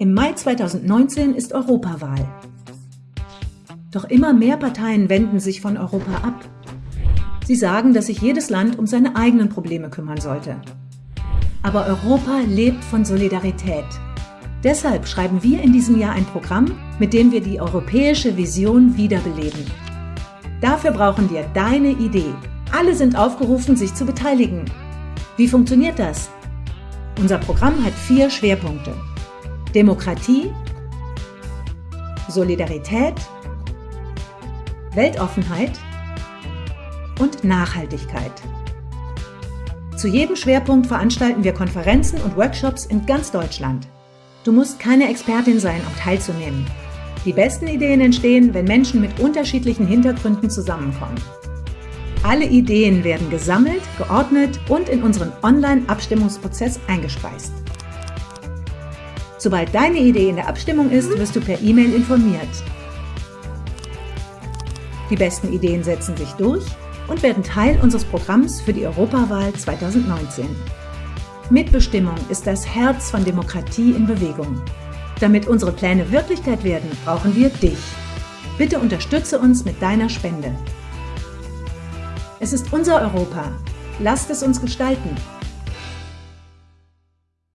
Im Mai 2019 ist Europawahl. Doch immer mehr Parteien wenden sich von Europa ab. Sie sagen, dass sich jedes Land um seine eigenen Probleme kümmern sollte. Aber Europa lebt von Solidarität. Deshalb schreiben wir in diesem Jahr ein Programm, mit dem wir die europäische Vision wiederbeleben. Dafür brauchen wir deine Idee. Alle sind aufgerufen, sich zu beteiligen. Wie funktioniert das? Unser Programm hat vier Schwerpunkte. Demokratie, Solidarität, Weltoffenheit und Nachhaltigkeit. Zu jedem Schwerpunkt veranstalten wir Konferenzen und Workshops in ganz Deutschland. Du musst keine Expertin sein, um teilzunehmen. Die besten Ideen entstehen, wenn Menschen mit unterschiedlichen Hintergründen zusammenkommen. Alle Ideen werden gesammelt, geordnet und in unseren Online-Abstimmungsprozess eingespeist. Sobald deine Idee in der Abstimmung ist, wirst du per E-Mail informiert. Die besten Ideen setzen sich durch und werden Teil unseres Programms für die Europawahl 2019. Mitbestimmung ist das Herz von Demokratie in Bewegung. Damit unsere Pläne Wirklichkeit werden, brauchen wir dich. Bitte unterstütze uns mit deiner Spende. Es ist unser Europa. Lasst es uns gestalten.